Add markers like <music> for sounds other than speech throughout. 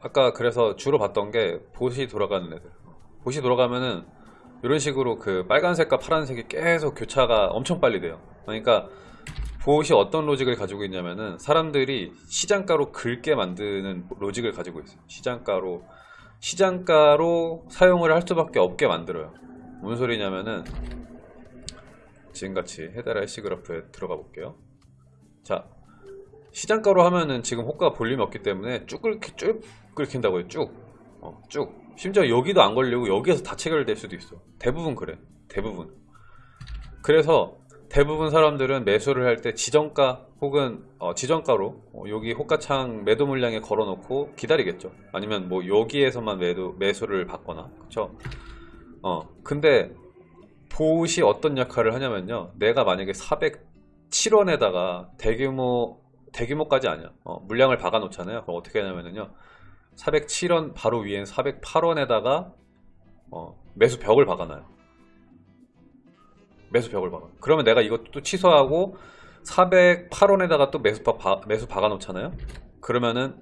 아까 그래서 주로 봤던 게 보시 돌아가는 애들. 보시 돌아가면은 이런 식으로 그 빨간색과 파란색이 계속 교차가 엄청 빨리 돼요. 그러니까 보시 어떤 로직을 가지고 있냐면은 사람들이 시장가로 긁게 만드는 로직을 가지고 있어요. 시장가로 시장가로 사용을 할 수밖에 없게 만들어요. 뭔 소리냐면은 지금같이 헤다라 해시 그래프에 들어가 볼게요. 자 시장가로 하면은 지금 호가 볼륨이 없기 때문에 쭉 긁히, 쭉 긁힌다고요. 쭉. 어, 쭉. 심지어 여기도 안 걸리고 여기에서 다 체결될 수도 있어. 대부분 그래. 대부분. 그래서 대부분 사람들은 매수를 할 때 지정가 혹은 어, 지정가로 어, 여기 호가창 매도 물량에 걸어 놓고 기다리겠죠. 아니면 뭐 여기에서만 매도 매수를 받거나. 그쵸? 어 근데 보시 어떤 역할을 하냐면요. 내가 만약에 407원에다가 대규모 대규모까지 아니야. 어, 물량을 박아 놓잖아요. 그럼 어떻게 하냐면요 407원 바로 위엔 408원에다가 어, 매수 벽을 박아놔요. 매수 벽을 박아. 그러면 내가 이것도 또 취소하고 408원에다가 또 매수 박, 바- 매수 박아 놓잖아요? 그러면은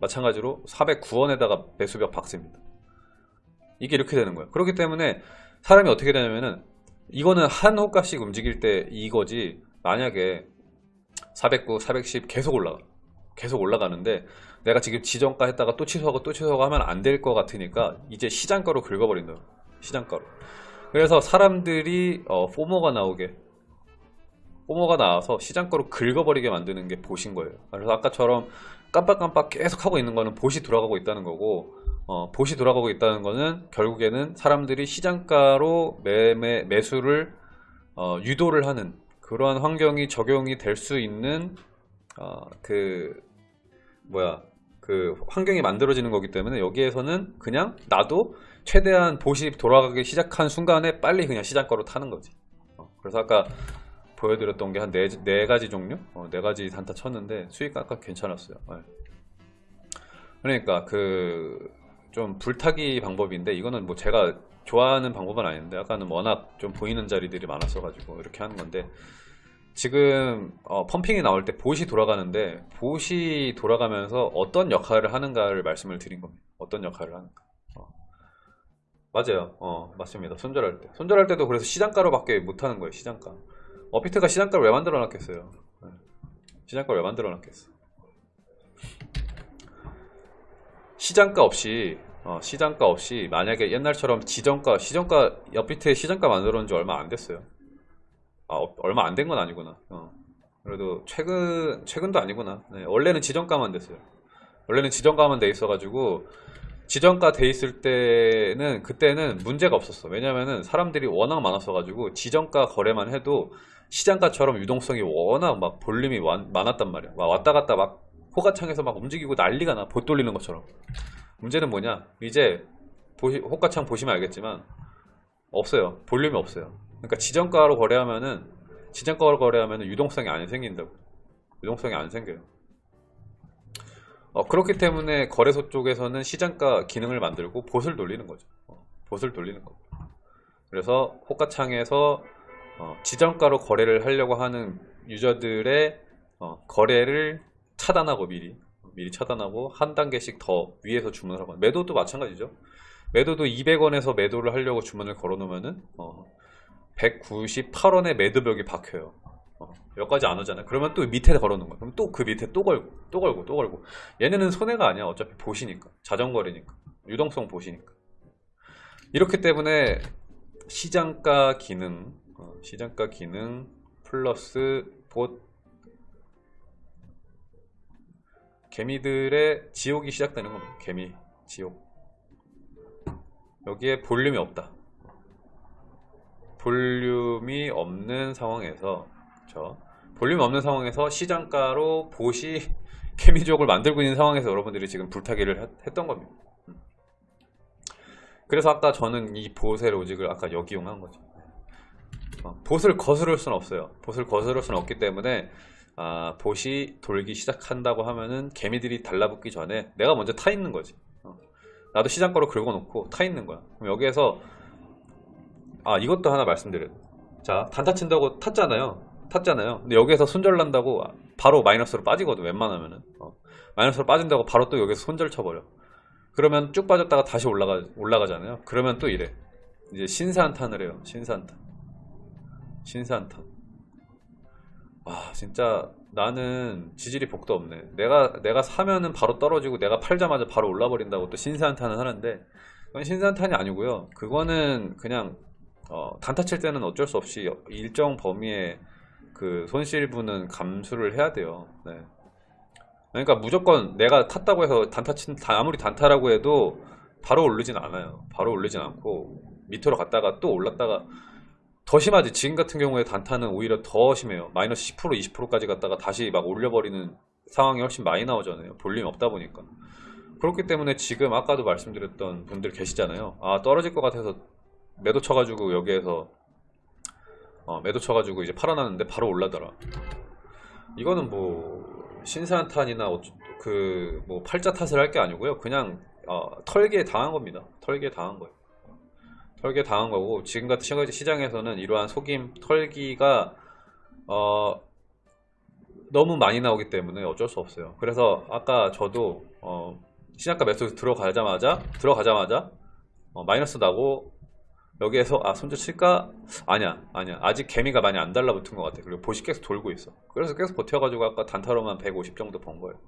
마찬가지로 409원에다가 매수 벽 박습니다. 이게 이렇게 되는 거예요. 그렇기 때문에 사람이 어떻게 되냐면은 이거는 한 호가씩 움직일 때 이거지 만약에 409, 410 계속 올라가 계속 올라가는데 내가 지금 지정가 했다가 또 취소하고 또 취소하고 하면 안 될 것 같으니까 이제 시장가로 긁어버린다 시장가로. 그래서 사람들이 어, 포모가 나오게. 포모가 나와서 시장가로 긁어버리게 만드는 게 보신 거예요. 그래서 아까처럼 깜빡깜빡 계속 하고 있는 거는 보시 돌아가고 있다는 거고 어, 보시 돌아가고 있다는 거는 결국에는 사람들이 시장가로 매매 매수를 어, 유도를 하는 그러한 환경이 적용이 될 수 있는 어, 그 뭐야 그 환경이 만들어지는 거기 때문에 여기에서는 그냥 나도 최대한 보시 돌아가기 시작한 순간에 빨리 그냥 시장가로 타는 거지. 어, 그래서 아까 보여드렸던 게 한 네 네 가지 종류? 어, 네 가지 단타 쳤는데 수익 아까 괜찮았어요. 네. 그러니까 그 좀 불타기 방법인데 이거는 뭐 제가 좋아하는 방법은 아닌데 아까는 워낙 좀 보이는 자리들이 많았어 가지고 이렇게 하는 건데 지금 어, 펌핑이 나올 때 보시 돌아가는데 보시 돌아가면서 어떤 역할을 하는가를 말씀을 드린 겁니다. 어떤 역할을 하는가. 어. 맞아요. 어 맞습니다. 손절할 때. 손절할 때도 그래서 시장가로 밖에 못하는 거예요 시장가. 어피트가 시장가를 왜 만들어 놨겠어요? 네. 시장가를 왜 만들어 놨겠어? 시장가 없이 어, 시장가 없이 만약에 옛날처럼 지정가 시정가 업비트에 시장가 만들어 놓은 지 얼마 안 됐어요 아, 어, 얼마 안 된 건 아니구나. 어. 그래도 최근 최근도 아니구나. 네, 원래는 지정가만 됐어요. 원래는 지정가만 돼 있어 가지고 지정가 돼 있을 때는 그때는 문제가 없었어. 왜냐면은 사람들이 워낙 많았어 가지고 지정가 거래만 해도 시장가처럼 유동성이 워낙 막 볼륨이 완- 많았단 말이야. 막 왔다 갔다 막 호가창에서 막 움직이고 난리가 나. 봇 돌리는 것처럼. 문제는 뭐냐? 이제 보시, 호가창 보시면 알겠지만 없어요. 볼륨이 없어요 그러니까 지정가로 거래하면은 지정가로 거래하면은 유동성이 안 생긴다고. 유동성이 안 생겨요. 어, 그렇기 때문에 거래소 쪽에서는 시장가 기능을 만들고 봇을 돌리는 거죠. 어, 봇을 돌리는 거고 그래서 호가창에서 어, 지정가로 거래를 하려고 하는 유저들의 어, 거래를 차단하고 미리 미리 차단하고 한 단계씩 더 위에서 주문을 하고. 매도도 마찬가지죠. 매도도 200원에서 매도를 하려고 주문을 걸어 놓으면은 어, 198원에 매도벽이 박혀요. 어, 여기까지 안 오잖아요. 그러면 또 밑에 걸어 놓은 거야 그럼 또 그 밑에 또 걸고 또 걸고 또 걸고. 얘네는 손해가 아니야. 어차피 보시니까. 자전거리니까. 유동성 보시니까. 이렇기 때문에 시장가 기능 어, 시장가 기능 플러스 봇 개미들의 지옥이 시작되는 겁니다. 개미 지옥. 여기에 볼륨이 없다. 볼륨이 없는 상황에서 그렇죠? 볼륨이 없는 상황에서 시장가로 보시 <laughs> 개미족을 만들고 있는 상황에서 여러분들이 지금 불타기를 했- 했던 겁니다. 음. 그래서 아까 저는 이 보세 로직을 아까 역이용한 거죠. 어, 봇을 거스를 수는 없어요. 봇을 거스를 수는 없기 때문에 아, 봇이 돌기 시작한다고 하면은 개미들이 달라붙기 전에 내가 먼저 타 있는 거지. 어. 나도 시장가로 긁어놓고 타 있는 거야. 그럼 여기에서 아 이것도 하나 말씀드려요. 자 단타 친다고 탔잖아요. 탔잖아요. 근데 여기에서 손절 난다고 바로 마이너스로 빠지거든. 웬만하면은 어. 마이너스로 빠진다고 바로 또 여기서 손절 쳐버려. 그러면 쭉 빠졌다가 다시 올라가 올라가잖아요. 그러면 또 이래. 이제 신산탄을 해요. 신산탄. 신산탄. 아, 진짜 나는 지질이 복도 없네. 내가 내가 사면은 바로 떨어지고 내가 팔자마자 바로 올라 버린다고 또 신산탄을 하는데 그건 신산탄이 아니고요. 그거는 그냥 어, 단타 칠 때는 어쩔 수 없이 일정 범위의 그 손실분은 감수를 해야 돼요. 네. 그러니까 무조건 내가 탔다고 해서 단타 친 다- 아무리 단타라고 해도 바로 오르진 않아요. 바로 오르진 않고 밑으로 갔다가 또 올랐다가 더 심하지. 지금 같은 경우에 단타는 오히려 더 심해요. 마이너스 10% 20%까지 갔다가 다시 막 올려버리는 상황이 훨씬 많이 나오잖아요. 볼륨 없다 보니까. 그렇기 때문에 지금 아까도 말씀드렸던 분들 계시잖아요. 아 떨어질 것 같아서 매도 쳐가지고 여기에서 어, 매도 쳐가지고 이제 팔아놨는데 바로 올라더라. 이거는 뭐 신산탄이나 그 뭐 팔자 탓을 할 게 아니고요. 그냥 어, 털기에 당한 겁니다. 털기에 당한 거예요. 털기에 당한 거고 지금 같은 시장- 시장에서는 이러한 속임 털기가 어, 너무 많이 나오기 때문에 어쩔 수 없어요. 그래서 아까 저도 어, 시장가 매수 들어가자마자 들어가자마자 어, 마이너스 나고 여기에서 아 손절 칠까? 아니야 아니야. 아직 개미가 많이 안 달라붙은 것 같아. 그리고 보시 계속 돌고 있어. 그래서 계속 버텨가지고 아까 단타로만 150 정도 번 거예요